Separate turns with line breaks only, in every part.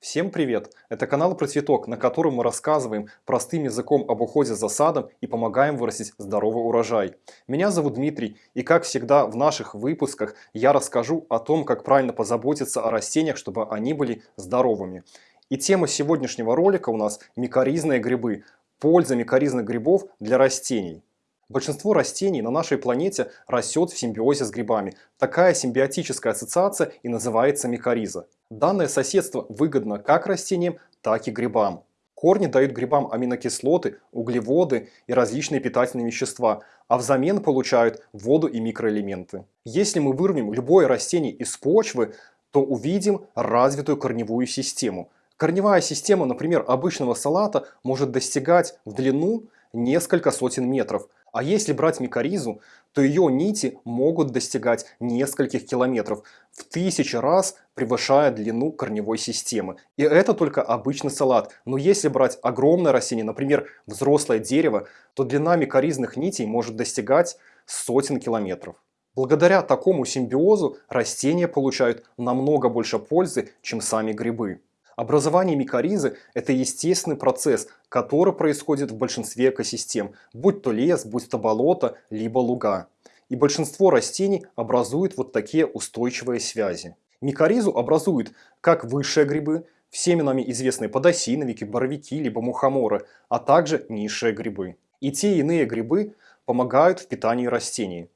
Всем привет! Это канал про цветок, на котором мы рассказываем простым языком об уходе за садом и помогаем вырастить здоровый урожай. Меня зовут Дмитрий, и как всегда в наших выпусках я расскажу о том, как правильно позаботиться о растениях, чтобы они были здоровыми. И тема сегодняшнего ролика у нас микоризные грибы. Польза микоризных грибов для растений. Большинство растений на нашей планете растет в симбиозе с грибами. Такая симбиотическая ассоциация и называется микориза. Данное соседство выгодно как растениям, так и грибам. Корни дают грибам аминокислоты, углеводы и различные питательные вещества, а взамен получают воду и микроэлементы. Если мы вырвем любое растение из почвы, то увидим развитую корневую систему. Корневая система, например, обычного салата может достигать в длину несколько сотен метров – а если брать микоризу, то ее нити могут достигать нескольких километров, в тысячи раз превышая длину корневой системы. И это только обычный салат. Но если брать огромное растение, например, взрослое дерево, то длина микоризных нитей может достигать сотен километров. Благодаря такому симбиозу растения получают намного больше пользы, чем сами грибы. Образование микоризы – это естественный процесс, который происходит в большинстве экосистем, будь то лес, будь то болото, либо луга. И большинство растений образуют вот такие устойчивые связи. Микоризу образуют как высшие грибы, всеми нами известные подосиновики, боровики, либо мухоморы, а также низшие грибы. И те и иные грибы помогают в питании растений,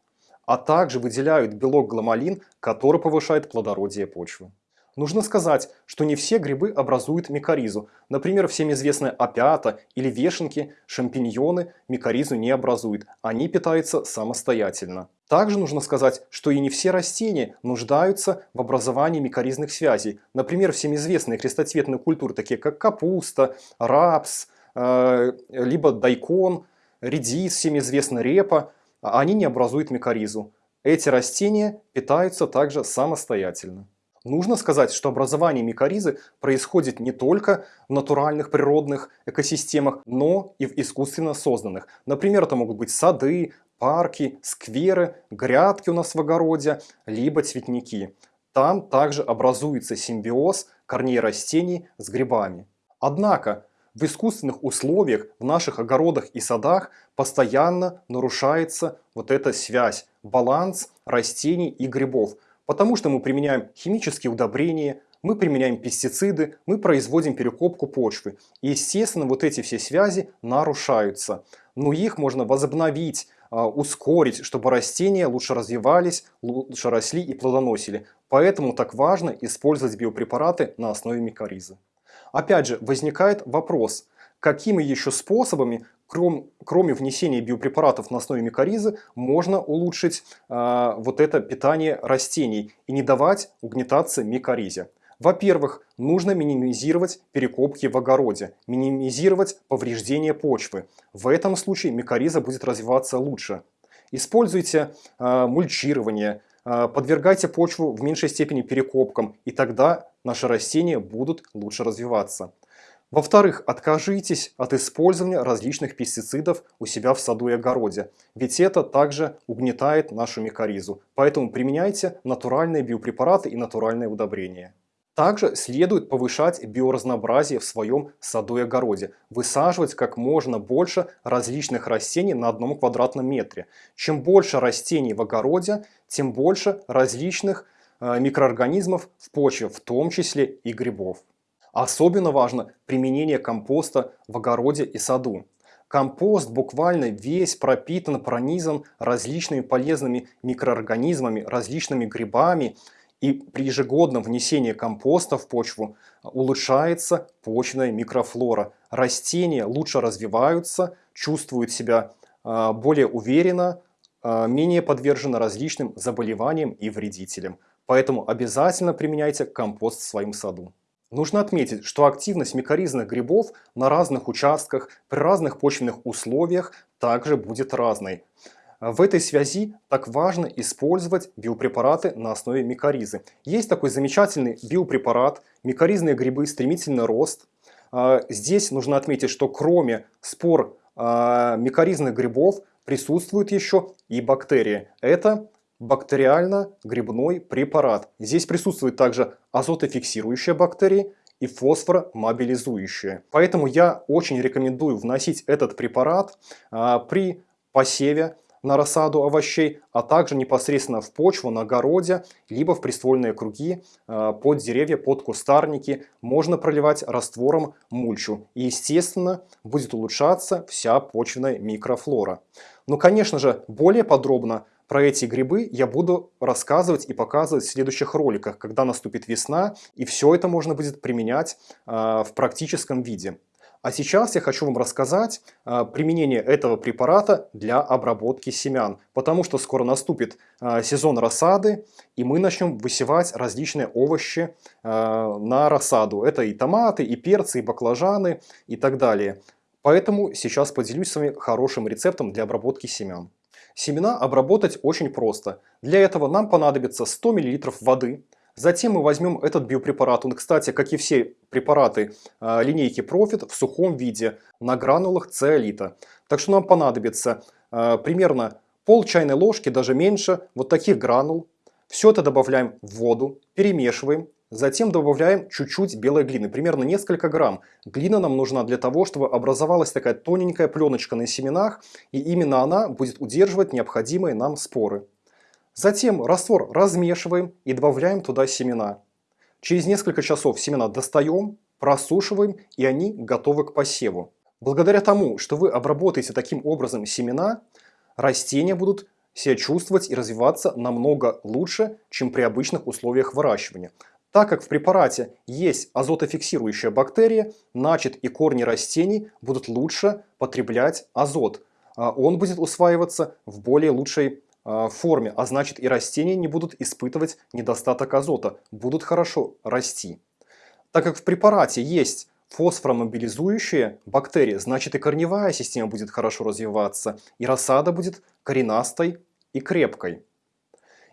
а также выделяют белок гламалин, который повышает плодородие почвы. Нужно сказать, что не все грибы образуют микоризу. Например, всем известная опята или вешенки, шампиньоны микоризу не образуют. Они питаются самостоятельно. Также нужно сказать, что и не все растения нуждаются в образовании микоризных связей. Например, всем известные крестоцветные культуры, такие как капуста, рапс, э, либо дайкон, редис, всем известна репа, они не образуют микоризу. Эти растения питаются также самостоятельно. Нужно сказать, что образование микоризы происходит не только в натуральных природных экосистемах, но и в искусственно созданных. Например, это могут быть сады, парки, скверы, грядки у нас в огороде, либо цветники. Там также образуется симбиоз корней растений с грибами. Однако в искусственных условиях в наших огородах и садах постоянно нарушается вот эта связь, баланс растений и грибов – Потому что мы применяем химические удобрения, мы применяем пестициды, мы производим перекопку почвы. И, естественно, вот эти все связи нарушаются. Но их можно возобновить, а, ускорить, чтобы растения лучше развивались, лучше росли и плодоносили. Поэтому так важно использовать биопрепараты на основе микоризы. Опять же, возникает вопрос, какими еще способами кром, кроме внесения биопрепаратов на основе микоризы, можно улучшить э, вот это питание растений и не давать угнетаться микоризе. Во-первых, нужно минимизировать перекопки в огороде, минимизировать повреждение почвы. В этом случае микориза будет развиваться лучше. Используйте э, мульчирование, э, подвергайте почву в меньшей степени перекопкам, и тогда наши растения будут лучше развиваться. Во-вторых, откажитесь от использования различных пестицидов у себя в саду и огороде, ведь это также угнетает нашу микоризу. Поэтому применяйте натуральные биопрепараты и натуральные удобрения. Также следует повышать биоразнообразие в своем саду и огороде, высаживать как можно больше различных растений на одном квадратном метре. Чем больше растений в огороде, тем больше различных э, микроорганизмов в почве, в том числе и грибов. Особенно важно применение компоста в огороде и саду. Компост буквально весь пропитан, пронизан различными полезными микроорганизмами, различными грибами. И при ежегодном внесении компоста в почву улучшается почная микрофлора. Растения лучше развиваются, чувствуют себя а, более уверенно, а, менее подвержены различным заболеваниям и вредителям. Поэтому обязательно применяйте компост в своем саду. Нужно отметить, что активность микоризных грибов на разных участках при разных почвенных условиях также будет разной. В этой связи так важно использовать биопрепараты на основе микоризы. Есть такой замечательный биопрепарат «Микоризные грибы. Стремительный рост». А, здесь нужно отметить, что кроме спор а, микоризных грибов присутствуют еще и бактерии. Это бактериально-грибной препарат. Здесь присутствуют также азотофиксирующие бактерии и фосфоромобилизующее. Поэтому я очень рекомендую вносить этот препарат а, при посеве на рассаду овощей, а также непосредственно в почву, на огороде, либо в приствольные круги, э, под деревья, под кустарники. Можно проливать раствором мульчу. И, естественно, будет улучшаться вся почвенная микрофлора. Но, конечно же, более подробно про эти грибы я буду рассказывать и показывать в следующих роликах, когда наступит весна, и все это можно будет применять э, в практическом виде. А сейчас я хочу вам рассказать а, применение этого препарата для обработки семян, потому что скоро наступит а, сезон рассады, и мы начнем высевать различные овощи а, на рассаду. Это и томаты, и перцы, и баклажаны, и так далее. Поэтому сейчас поделюсь с вами хорошим рецептом для обработки семян. Семена обработать очень просто. Для этого нам понадобится 100 мл воды, Затем мы возьмем этот биопрепарат. Он, кстати, как и все препараты э, линейки Profit, в сухом виде, на гранулах циолита. Так что нам понадобится э, примерно пол чайной ложки, даже меньше, вот таких гранул. Все это добавляем в воду, перемешиваем. Затем добавляем чуть-чуть белой глины, примерно несколько грамм. Глина нам нужна для того, чтобы образовалась такая тоненькая пленочка на семенах, и именно она будет удерживать необходимые нам споры. Затем раствор размешиваем и добавляем туда семена. Через несколько часов семена достаем, просушиваем и они готовы к посеву. Благодаря тому, что вы обработаете таким образом семена, растения будут себя чувствовать и развиваться намного лучше, чем при обычных условиях выращивания. Так как в препарате есть азотофиксирующая бактерия, значит и корни растений будут лучше потреблять азот. А он будет усваиваться в более лучшей а, форме, а значит и растения не будут испытывать недостаток азота, будут хорошо расти. Так как в препарате есть фосфоромобилизующие бактерии, значит и корневая система будет хорошо развиваться, и рассада будет коренастой и крепкой.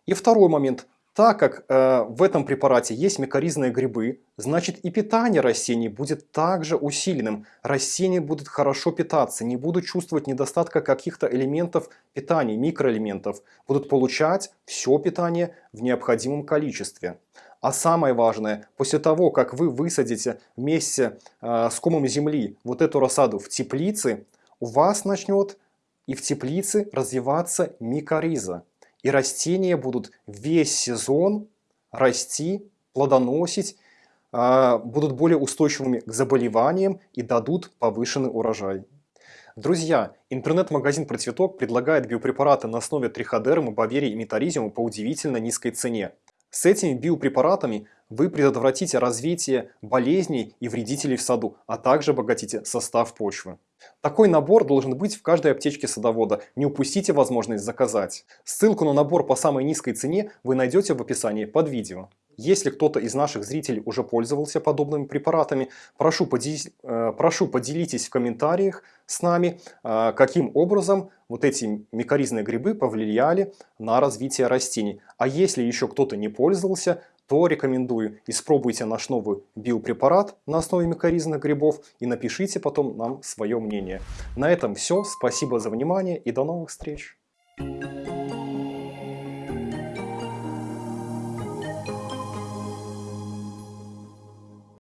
И второй момент. Так как э, в этом препарате есть микоризные грибы, значит и питание растений будет также усиленным. Растения будут хорошо питаться, не будут чувствовать недостатка каких-то элементов питания, микроэлементов. Будут получать все питание в необходимом количестве. А самое важное, после того, как вы высадите вместе э, с комом земли вот эту рассаду в теплице, у вас начнет и в теплице развиваться микориза. И растения будут весь сезон расти, плодоносить, а, будут более устойчивыми к заболеваниям и дадут повышенный урожай. Друзья, интернет-магазин «Процветок» предлагает биопрепараты на основе триходерма, баверии и метаризиума по удивительно низкой цене. С этими биопрепаратами вы предотвратите развитие болезней и вредителей в саду, а также обогатите состав почвы. Такой набор должен быть в каждой аптечке садовода, не упустите возможность заказать. Ссылку на набор по самой низкой цене вы найдете в описании под видео. Если кто-то из наших зрителей уже пользовался подобными препаратами, прошу, поделись, э, прошу поделитесь в комментариях с нами, э, каким образом вот эти микоризные грибы повлияли на развитие растений. А если еще кто-то не пользовался, то рекомендую испробуйте наш новый биопрепарат на основе микоризных грибов и напишите потом нам свое мнение. На этом все. Спасибо за внимание и до новых встреч.